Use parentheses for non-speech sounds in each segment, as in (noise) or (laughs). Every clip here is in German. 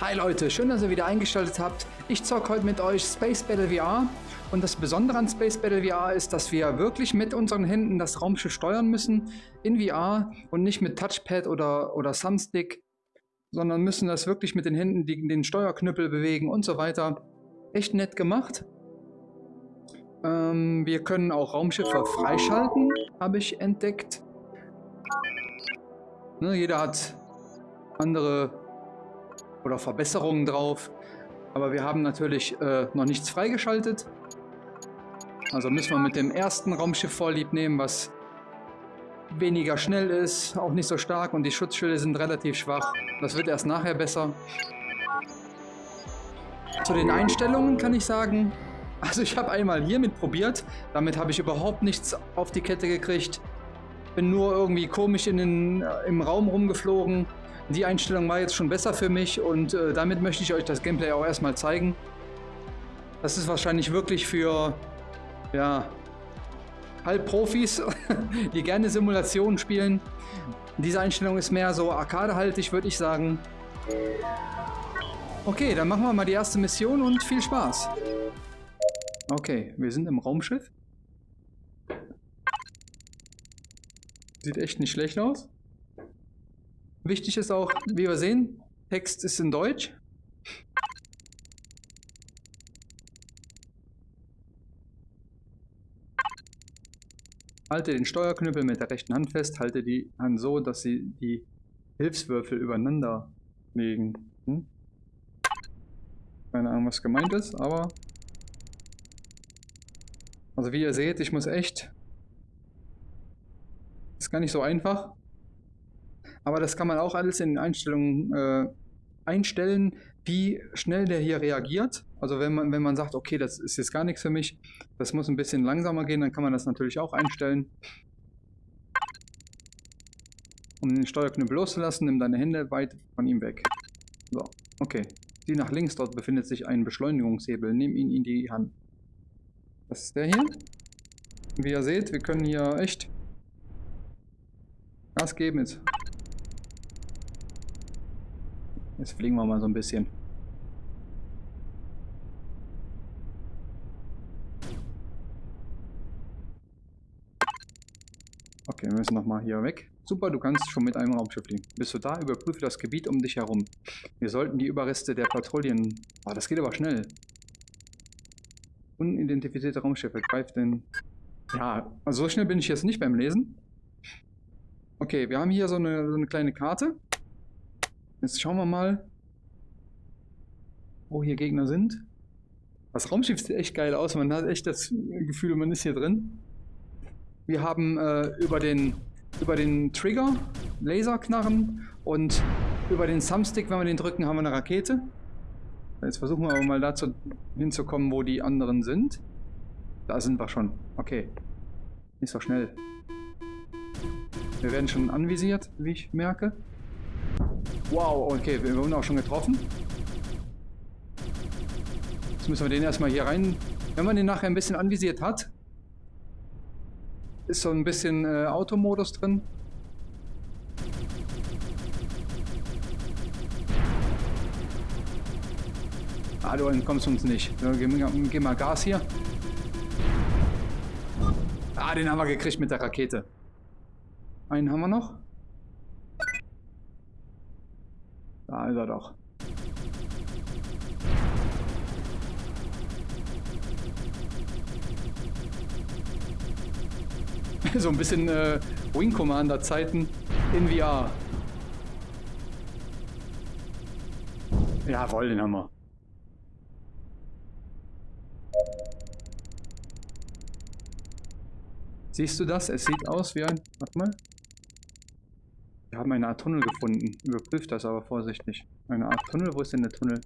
Hi Leute, schön, dass ihr wieder eingeschaltet habt. Ich zocke heute mit euch Space Battle VR. Und das Besondere an Space Battle VR ist, dass wir wirklich mit unseren Händen das Raumschiff steuern müssen in VR und nicht mit Touchpad oder, oder Thumbstick, sondern müssen das wirklich mit den Händen, die, den Steuerknüppel bewegen und so weiter. Echt nett gemacht. Ähm, wir können auch Raumschiffe freischalten, habe ich entdeckt. Ne, jeder hat andere oder Verbesserungen drauf. Aber wir haben natürlich äh, noch nichts freigeschaltet. Also müssen wir mit dem ersten Raumschiff vorlieb nehmen, was weniger schnell ist, auch nicht so stark und die Schutzschilde sind relativ schwach. Das wird erst nachher besser. Zu den Einstellungen kann ich sagen, (laughs) also ich habe einmal hiermit probiert, damit habe ich überhaupt nichts auf die Kette gekriegt. Bin nur irgendwie komisch in den, äh, im Raum rumgeflogen. Die Einstellung war jetzt schon besser für mich und äh, damit möchte ich euch das Gameplay auch erstmal zeigen. Das ist wahrscheinlich wirklich für, ja, Halbprofis, (laughs) die gerne Simulationen spielen. Diese Einstellung ist mehr so arcadehaltig, würde ich sagen. Okay, dann machen wir mal die erste Mission und viel Spaß. Okay, wir sind im Raumschiff. Sieht echt nicht schlecht aus. Wichtig ist auch, wie wir sehen, Text ist in Deutsch. Halte den Steuerknüppel mit der rechten Hand fest, halte die Hand so, dass sie die Hilfswürfel übereinander legen. Hm? Keine Ahnung, was gemeint ist, aber... Also wie ihr seht, ich muss echt... Ist gar nicht so einfach. Aber das kann man auch alles in den Einstellungen äh, einstellen, wie schnell der hier reagiert. Also wenn man, wenn man sagt, okay, das ist jetzt gar nichts für mich, das muss ein bisschen langsamer gehen, dann kann man das natürlich auch einstellen. Um den Steuerknüppel loszulassen, nimm deine Hände weit von ihm weg. So, okay. Sieh nach links, dort befindet sich ein Beschleunigungshebel. Nimm ihn in die Hand. Das ist der hier. Wie ihr seht, wir können hier echt Gas geben. Jetzt Jetzt fliegen wir mal so ein bisschen. Okay, wir müssen nochmal hier weg. Super, du kannst schon mit einem Raumschiff fliegen. Bist du da? Überprüfe das Gebiet um dich herum. Wir sollten die Überreste der Patrouillen... Oh, das geht aber schnell. Unidentifizierte Raumschiffe. Greif den... Ja, also so schnell bin ich jetzt nicht beim Lesen. Okay, wir haben hier so eine, so eine kleine Karte. Jetzt schauen wir mal, wo hier Gegner sind. Das Raumschiff sieht echt geil aus. Man hat echt das Gefühl, man ist hier drin. Wir haben äh, über, den, über den Trigger Laserknarren und über den Thumbstick, wenn wir den drücken, haben wir eine Rakete. Jetzt versuchen wir aber mal dazu hinzukommen, wo die anderen sind. Da sind wir schon. Okay. Nicht so schnell. Wir werden schon anvisiert, wie ich merke. Wow, okay, wir wurden auch schon getroffen. Jetzt müssen wir den erstmal hier rein. Wenn man den nachher ein bisschen anvisiert hat, ist so ein bisschen äh, Automodus drin. Ah, du entkommst uns nicht. Ja, geh, geh mal Gas hier. Ah, den haben wir gekriegt mit der Rakete. Einen haben wir noch. Da ist er doch. (laughs) so ein bisschen äh, Wing Commander Zeiten in VR. Jawohl, den haben wir. Siehst du das? Es sieht aus wie ein... Warte mal. Haben eine Art Tunnel gefunden. Überprüft das aber vorsichtig. Eine Art Tunnel? Wo ist denn der Tunnel?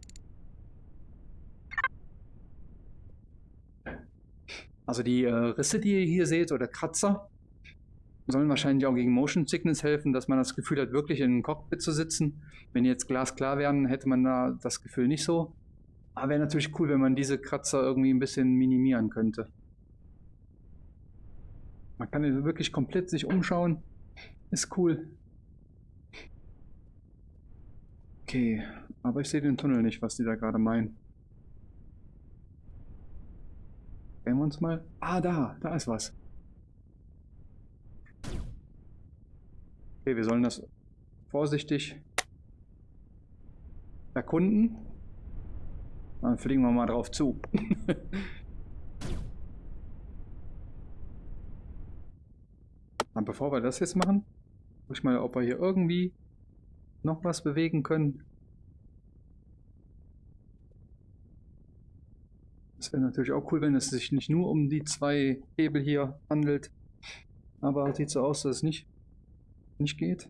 Also die äh, Risse, die ihr hier seht, oder Kratzer, sollen wahrscheinlich auch gegen Motion Sickness helfen, dass man das Gefühl hat, wirklich in einem Cockpit zu sitzen. Wenn jetzt glasklar wären, hätte man da das Gefühl nicht so. Aber wäre natürlich cool, wenn man diese Kratzer irgendwie ein bisschen minimieren könnte. Man kann wirklich komplett sich umschauen. Ist cool. Okay, Aber ich sehe den Tunnel nicht, was die da gerade meinen. Sehen wir uns mal. Ah, da, da ist was. Okay, wir sollen das vorsichtig erkunden. Dann fliegen wir mal drauf zu. (laughs) Und bevor wir das jetzt machen, guck ich mal, ob wir hier irgendwie noch was bewegen können. Das wäre natürlich auch cool, wenn es sich nicht nur um die zwei Hebel hier handelt. Aber sieht so aus, dass es nicht, nicht geht.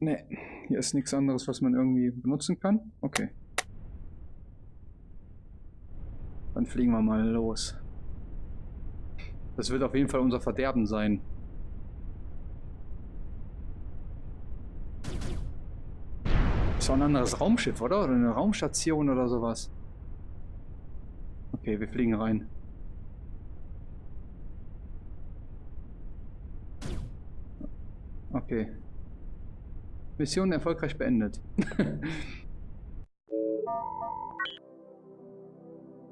Ne, hier ist nichts anderes, was man irgendwie benutzen kann. Okay. Dann fliegen wir mal los. Das wird auf jeden Fall unser Verderben sein. Ist auch ein anderes Raumschiff, oder? Oder eine Raumstation oder sowas. Okay, wir fliegen rein. Okay. Mission erfolgreich beendet. (laughs)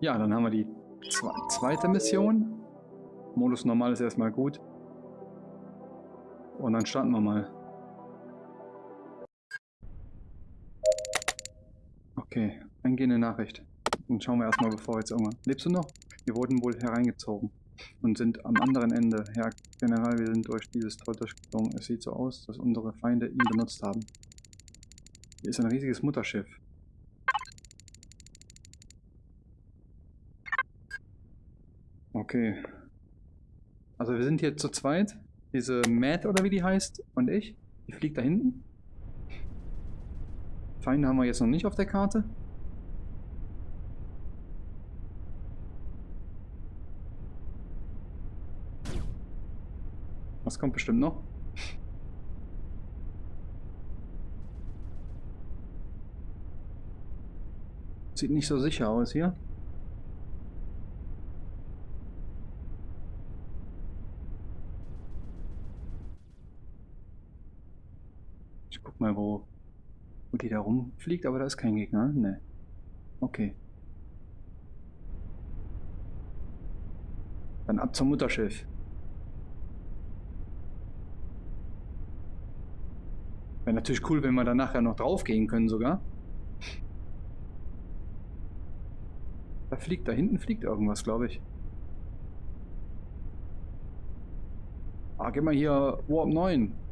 ja, dann haben wir die zweite Mission. Modus normal ist erstmal gut. Und dann starten wir mal. Okay, eingehende Nachricht. Dann schauen wir erstmal, bevor jetzt irgendwann. Lebst du noch? Wir wurden wohl hereingezogen und sind am anderen Ende. Herr General, wir sind durch dieses Tor durchgeflogen. Es sieht so aus, dass unsere Feinde ihn benutzt haben. Hier ist ein riesiges Mutterschiff. Okay. Also wir sind hier zu zweit. Diese Matt oder wie die heißt und ich. Die fliegt da hinten. Feinde haben wir jetzt noch nicht auf der Karte. Was kommt bestimmt noch? Sieht nicht so sicher aus hier. Ich guck mal, wo, wo die da rumfliegt, aber da ist kein Gegner. Ne. Okay. Dann ab zum Mutterschiff. Wäre natürlich cool, wenn wir dann nachher noch drauf gehen können sogar. Da fliegt, da hinten fliegt irgendwas, glaube ich. Ah, geh mal hier Warp 9.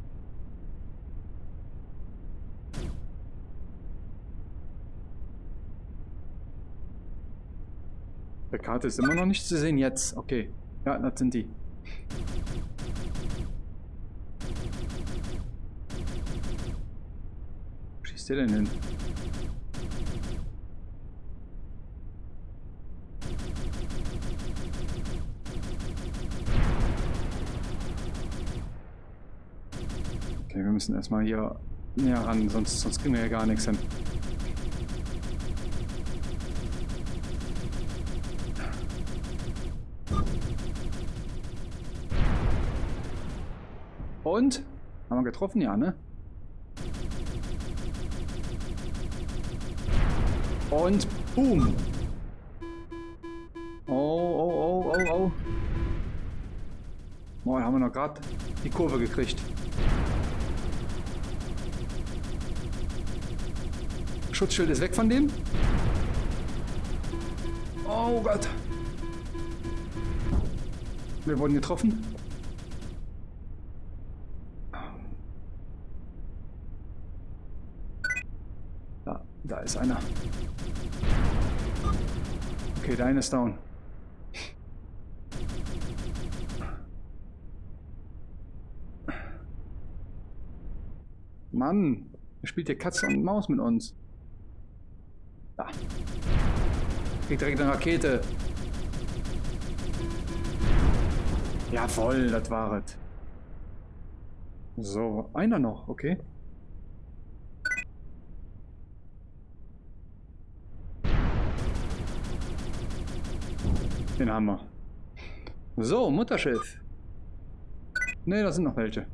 Der Karte ist immer noch nicht zu sehen jetzt. Okay. Ja, das sind die. schießt der denn hin? Okay, wir müssen erstmal hier näher ran, sonst, sonst kriegen wir ja gar nichts hin. Und? Haben wir getroffen? Ja, ne? Und boom. Oh, oh, oh, oh, oh. Moin, haben wir noch gerade die Kurve gekriegt. Schutzschild ist weg von dem. Oh Gott. Wir wurden getroffen. Da, da ist einer. Der eine ist down. Mann, er spielt hier Katze und Maus mit uns. Da. Kriegt direkt eine Rakete. Jawoll, das war es. So, einer noch, okay. den Hammer. So, Mutterschiff. Ne, da sind noch welche.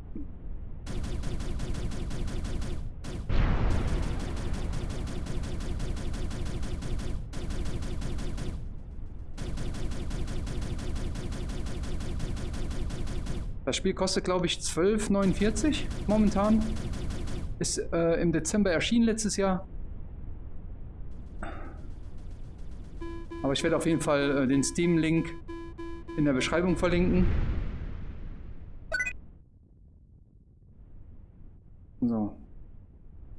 Das Spiel kostet, glaube ich, 12,49 momentan. Ist äh, im Dezember erschienen letztes Jahr. Aber ich werde auf jeden Fall äh, den Steam-Link in der Beschreibung verlinken. So.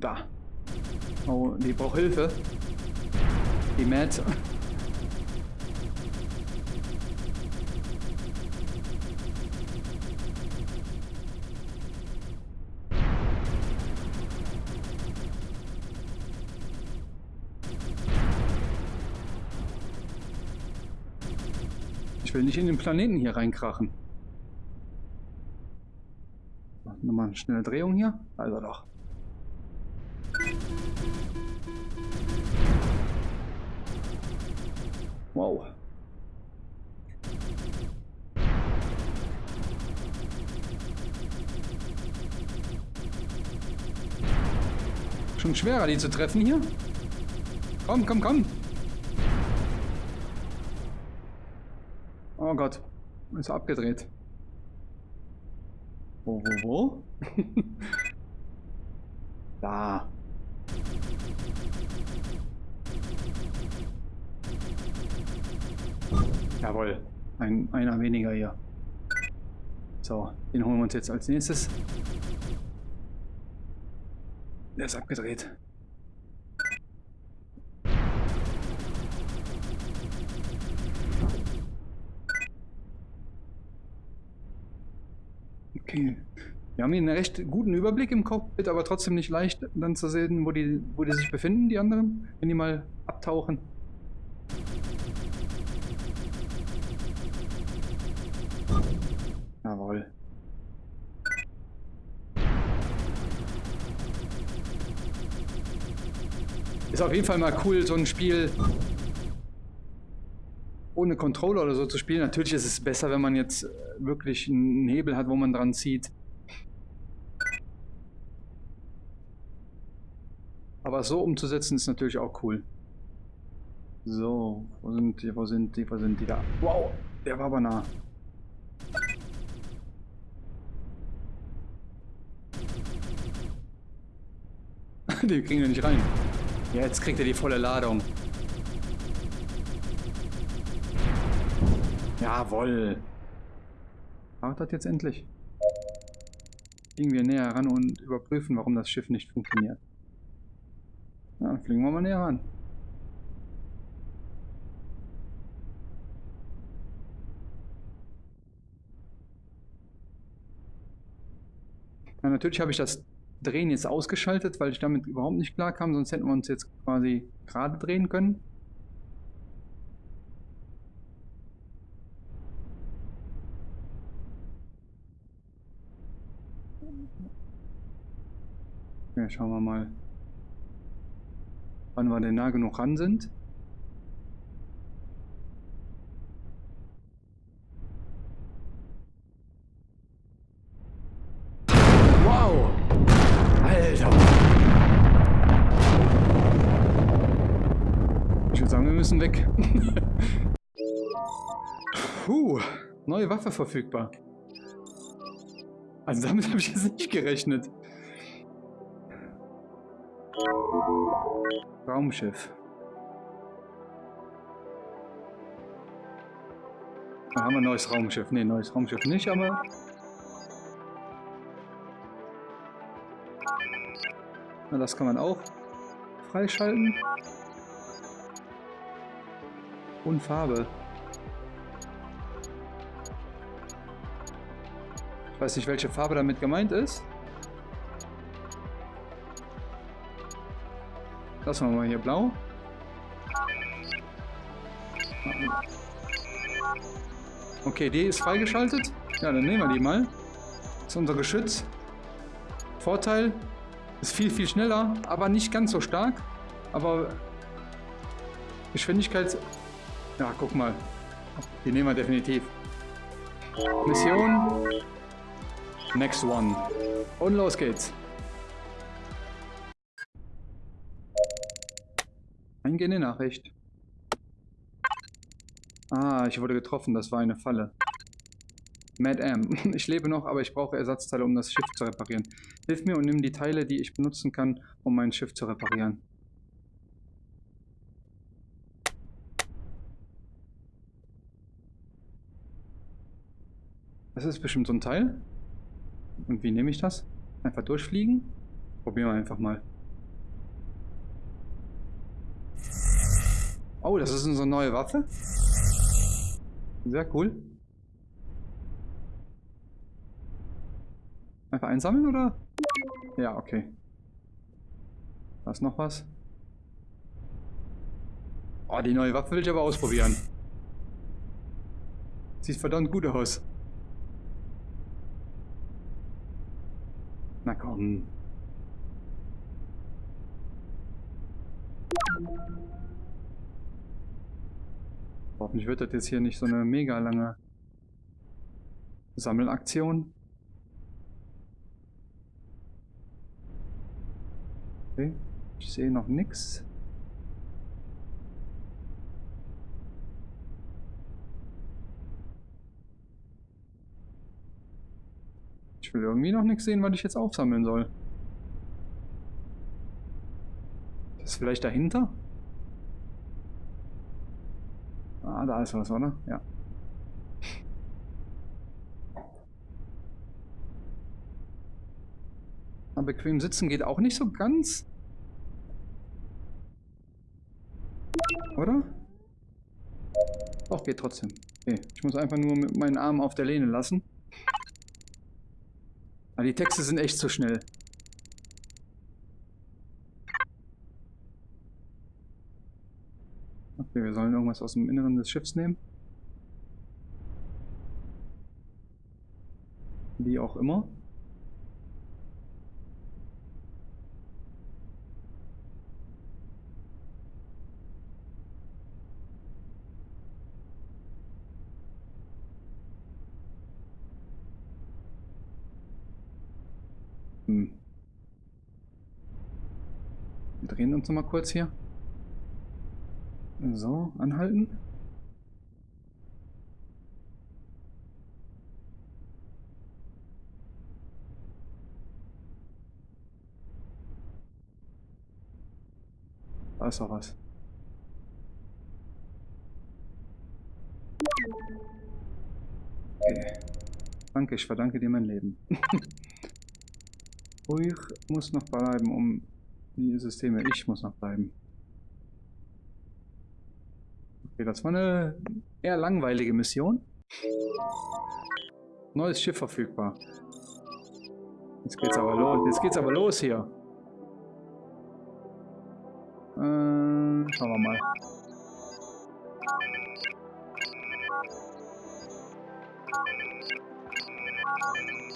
Da. Oh, die braucht Hilfe. Die Matt. Will nicht in den Planeten hier reinkrachen. Nochmal eine schnelle Drehung hier. Also doch. Wow. Schon schwerer, die zu treffen hier. Komm, komm, komm. Oh Gott, ist abgedreht. Wo, wo, wo? (laughs) da. Jawohl, ein, einer weniger hier. So, den holen wir uns jetzt als nächstes. Der ist abgedreht. Okay. Wir haben hier einen recht guten Überblick im Cockpit, aber trotzdem nicht leicht dann zu sehen, wo die, wo die sich befinden, die anderen, wenn die mal abtauchen. Jawohl. Ist auf jeden Fall mal cool, so ein Spiel ohne Controller oder so zu spielen. Natürlich ist es besser, wenn man jetzt äh, wirklich einen Hebel hat, wo man dran zieht. Aber so umzusetzen ist natürlich auch cool. So, wo sind die, wo sind die, wo sind die da? Wow, der war aber nah. (laughs) die kriegen wir nicht rein. Ja, jetzt kriegt er die volle Ladung. Jawoll. Macht das jetzt endlich. Fliegen wir näher ran und überprüfen, warum das Schiff nicht funktioniert. Ja, fliegen wir mal näher ran. Ja, natürlich habe ich das Drehen jetzt ausgeschaltet, weil ich damit überhaupt nicht klar kam, sonst hätten wir uns jetzt quasi gerade drehen können. Schauen wir mal, wann wir denn nah genug ran sind. Wow! Alter! Ich würde sagen, wir müssen weg. (laughs) Puh, neue Waffe verfügbar. Also damit habe ich jetzt nicht gerechnet. Raumschiff. Da haben wir ein neues Raumschiff. Ne, neues Raumschiff nicht, aber... Na, das kann man auch freischalten. Und Farbe. Ich weiß nicht, welche Farbe damit gemeint ist. Lassen wir mal hier blau. Okay, die ist freigeschaltet. Ja, dann nehmen wir die mal. Das ist unser Geschütz. Vorteil, ist viel, viel schneller, aber nicht ganz so stark. Aber Geschwindigkeit... Ja, guck mal. Die nehmen wir definitiv. Mission. Next one. Und los geht's. Eingehende Nachricht. Ah, ich wurde getroffen, das war eine Falle. Mad Am. (laughs) Ich lebe noch, aber ich brauche Ersatzteile, um das Schiff zu reparieren. Hilf mir und nimm die Teile, die ich benutzen kann, um mein Schiff zu reparieren. Das ist bestimmt so ein Teil. Und wie nehme ich das? Einfach durchfliegen? Probieren wir einfach mal. Oh, das ist unsere neue Waffe. Sehr cool. Einfach einsammeln oder? Ja, okay. Da ist noch was. Oh, die neue Waffe will ich aber ausprobieren. Sieht verdammt gut aus. Na komm. Hoffentlich wird das jetzt hier nicht so eine mega lange Sammelaktion. Okay, ich sehe noch nichts. Ich will irgendwie noch nichts sehen, was ich jetzt aufsammeln soll. Das ist vielleicht dahinter? Ah, da ist was, oder? Ja. Aber bequem sitzen geht auch nicht so ganz. Oder? Doch, geht trotzdem. Okay, ich muss einfach nur mit meinen Armen auf der Lehne lassen. Aber die Texte sind echt zu schnell. Okay, wir sollen irgendwas aus dem Inneren des Schiffs nehmen. Wie auch immer. Hm. Wir drehen uns noch mal kurz hier. So, anhalten. Da ist doch was. Okay. Danke, ich verdanke dir mein Leben. (laughs) ich muss noch bleiben, um die Systeme. Ich muss noch bleiben. Okay, das war eine eher langweilige Mission. Neues Schiff verfügbar. Jetzt geht's aber los. Jetzt geht's aber los hier. Äh, schauen wir mal.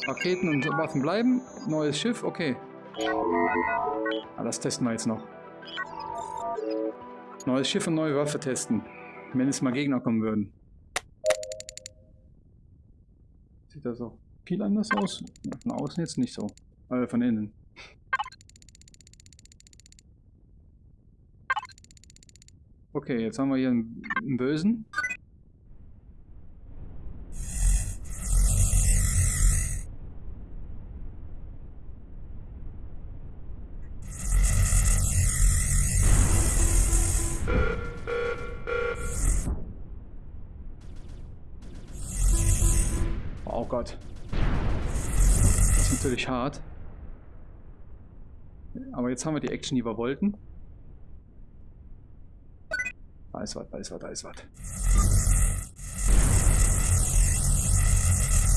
Raketen und Waffen bleiben. Neues Schiff, okay. Ah, das testen wir jetzt noch. Neues Schiff und neue Waffe testen. Wenn es mal Gegner kommen würden. Sieht das auch viel anders aus? Von außen jetzt nicht so. Aber von innen. Okay, jetzt haben wir hier einen, einen Bösen. Aber jetzt haben wir die Action, die wir wollten. Da ist was, da ist was, da ist was.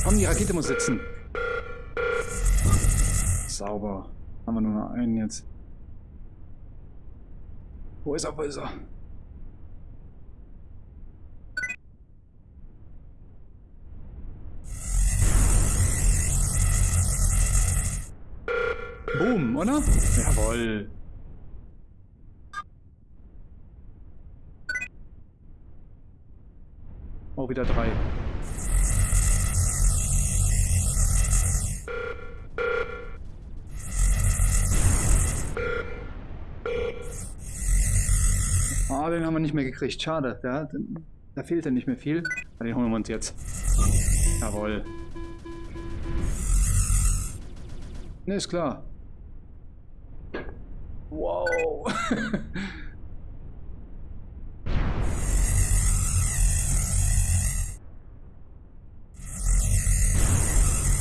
Komm, die Rakete muss sitzen. Sauber. Haben wir nur noch einen jetzt. Wo ist er, wo ist er? Boom, oder? Jawoll. Oh, wieder drei. Ah, den haben wir nicht mehr gekriegt. Schade. Da fehlt ja nicht mehr viel. Den holen wir uns jetzt. Jawohl. Ne, ist klar. Wow.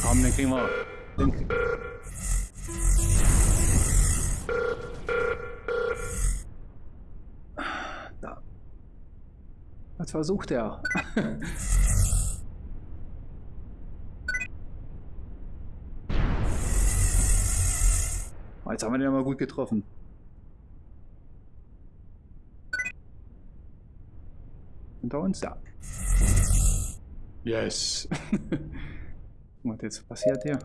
Komm, den kriegen wir. Den kriegen Da. Was versucht er? (laughs) Jetzt haben wir den mal gut getroffen. Unter uns da. Yes. (laughs) Was jetzt passiert hier?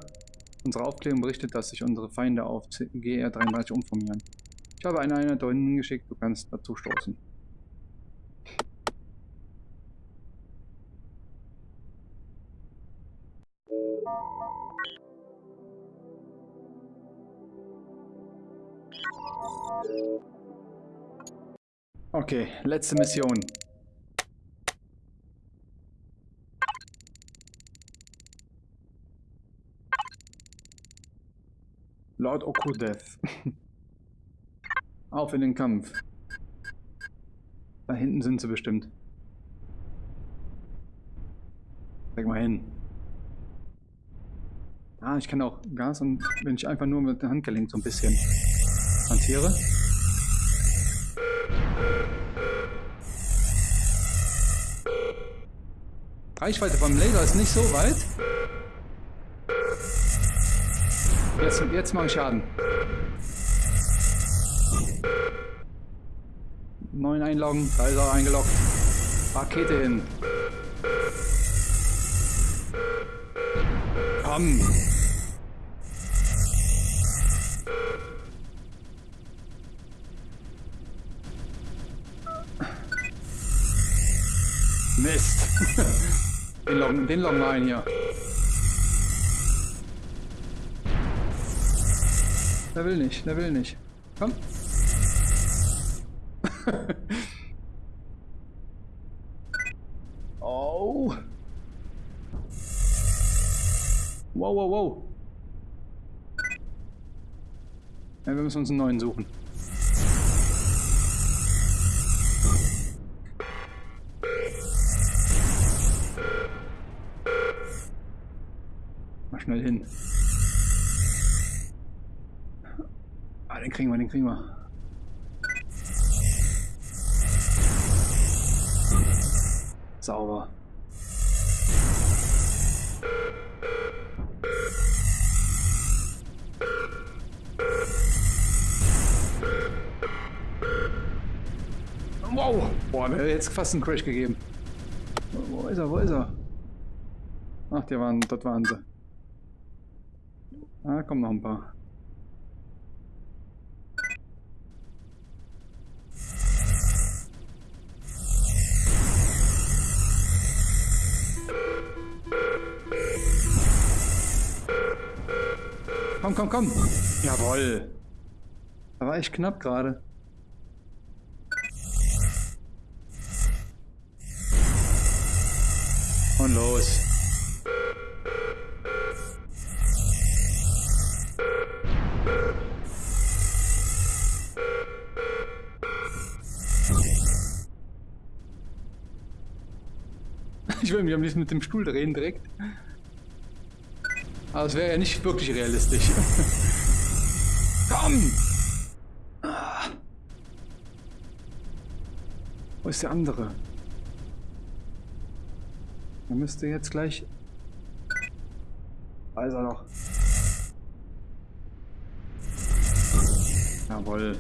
Unsere Aufklärung berichtet, dass sich unsere Feinde auf GR33 umformieren. Ich habe eine Einheit da hinten geschickt, du kannst dazu stoßen. Okay, letzte Mission. Lord Okudev. (laughs) Auf in den Kampf. Da hinten sind sie bestimmt. Zeig mal hin. Ah, ich kann auch Gas und wenn ich einfach nur mit der Hand gelenkt so ein bisschen hantiere. Reichweite vom Laser ist nicht so weit. Jetzt, jetzt mache ich Schaden. Neun einloggen, da ist er eingeloggt. Rakete hin. Komm. Mist. (laughs) den loggen, den loggen wir ein hier. Der will nicht, der will nicht. Komm. (laughs) oh. Wow, wow, wow. Ja, wir müssen uns einen neuen suchen. Schnell hin. Ah, den kriegen wir, den kriegen wir. Sauber. Wow! Boah, mir hat jetzt fast einen Crash gegeben. Wo ist er? Wo ist er? Ach, die waren, dort waren sie. Ah, kommen noch ein paar. Komm, komm, komm. Jawoll. Da war echt knapp gerade. Mich am liebsten mit dem Stuhl drehen direkt. Aber es wäre ja nicht wirklich realistisch. (laughs) Komm! Wo ist der andere? Er müsste jetzt gleich... Da ist er noch. Jawohl.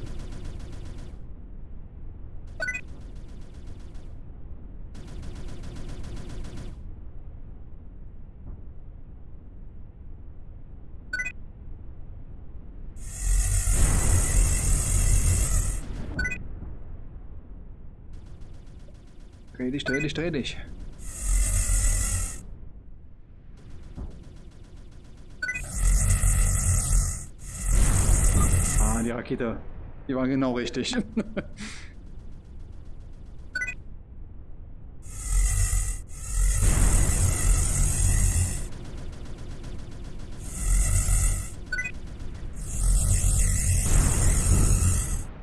Dreh dich, dreh dich, dreh dich. Ah, die Rakete. Die war genau richtig. (laughs)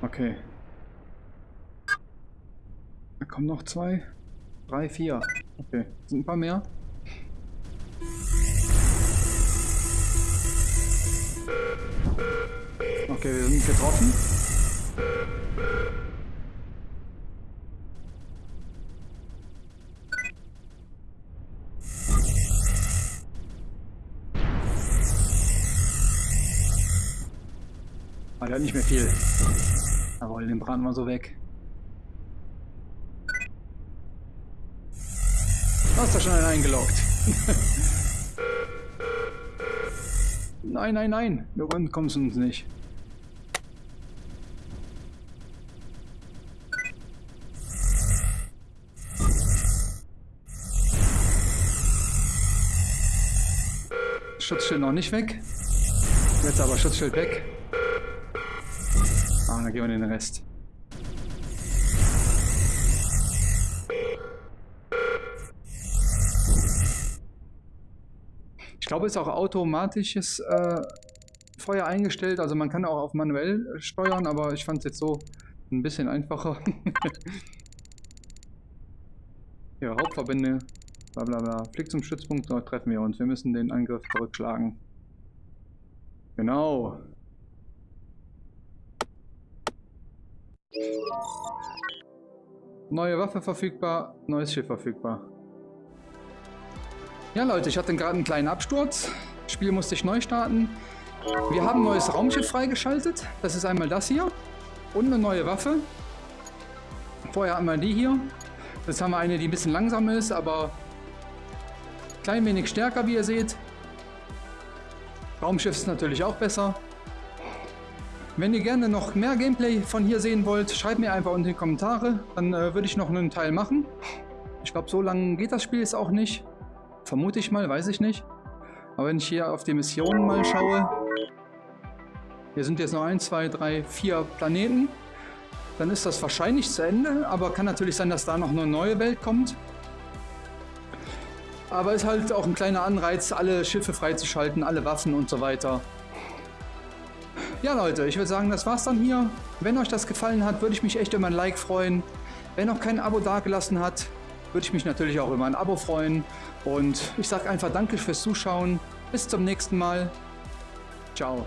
Okay. Da kommen noch zwei. Drei, vier. Okay. Sind ein paar mehr. Okay, wir sind getroffen. Ah, der hat nicht mehr viel. Jawohl, den braten wir so weg. Du hast da schon einen eingeloggt. (laughs) nein, nein, nein. Du kommst uns nicht. Schutzschild noch nicht weg. Jetzt aber Schutzschild weg. Ah, dann gehen wir den Rest. Glaube, es ist auch automatisches äh, Feuer eingestellt. Also man kann auch auf manuell steuern, aber ich fand es jetzt so ein bisschen einfacher. (laughs) ja, Hauptverbände, bla bla bla. Flick zum Stützpunkt, dort treffen wir uns. Wir müssen den Angriff zurückschlagen. Genau. Neue Waffe verfügbar, neues Schiff verfügbar. Ja Leute, ich hatte gerade einen kleinen Absturz. Das Spiel musste ich neu starten. Wir haben ein neues Raumschiff freigeschaltet. Das ist einmal das hier. Und eine neue Waffe. Vorher hatten wir die hier. Jetzt haben wir eine, die ein bisschen langsam ist, aber klein wenig stärker, wie ihr seht. Raumschiff ist natürlich auch besser. Wenn ihr gerne noch mehr Gameplay von hier sehen wollt, schreibt mir einfach unten in die Kommentare. Dann äh, würde ich noch einen Teil machen. Ich glaube, so lange geht das Spiel jetzt auch nicht. Vermute ich mal, weiß ich nicht. Aber wenn ich hier auf die Missionen mal schaue, hier sind jetzt noch 1, 2, 3, 4 Planeten, dann ist das wahrscheinlich zu Ende, aber kann natürlich sein, dass da noch eine neue Welt kommt. Aber ist halt auch ein kleiner Anreiz, alle Schiffe freizuschalten, alle Waffen und so weiter. Ja Leute, ich würde sagen, das war's dann hier. Wenn euch das gefallen hat, würde ich mich echt über ein Like freuen. Wer noch kein Abo dagelassen hat, würde ich mich natürlich auch über ein Abo freuen. Und ich sage einfach Danke fürs Zuschauen. Bis zum nächsten Mal. Ciao.